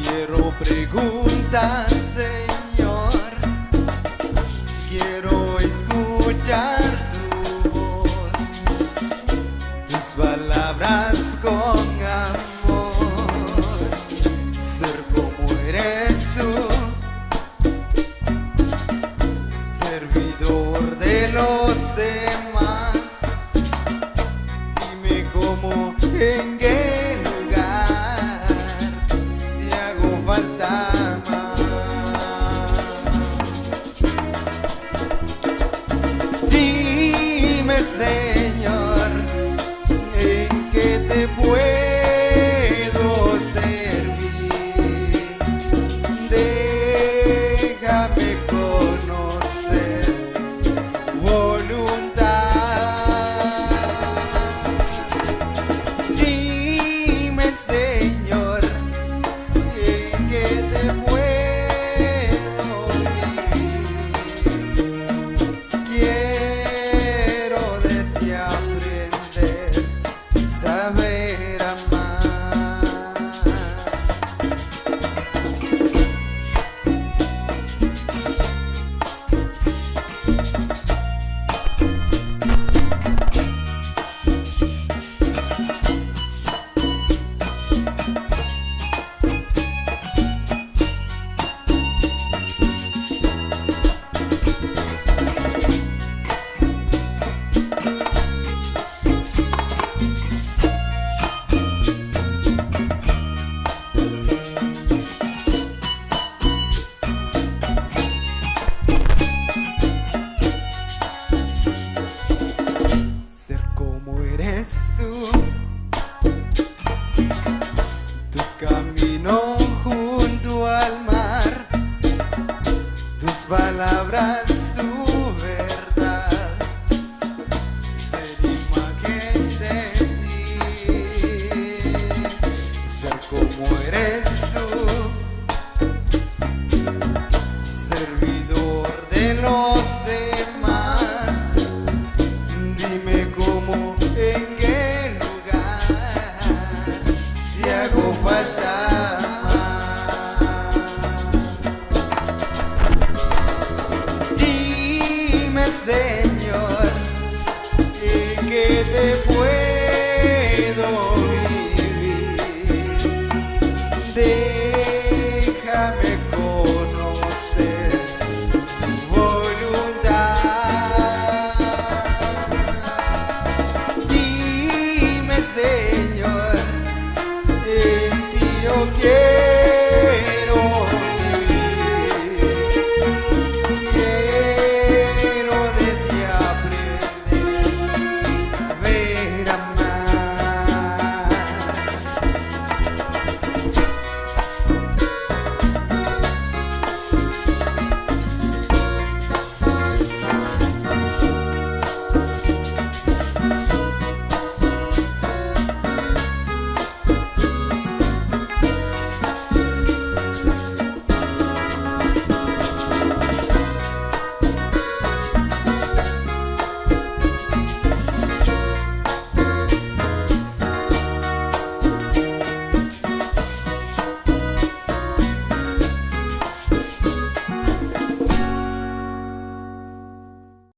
Quiero preguntar. En qué lugar te hago falta más. Dime, Señor,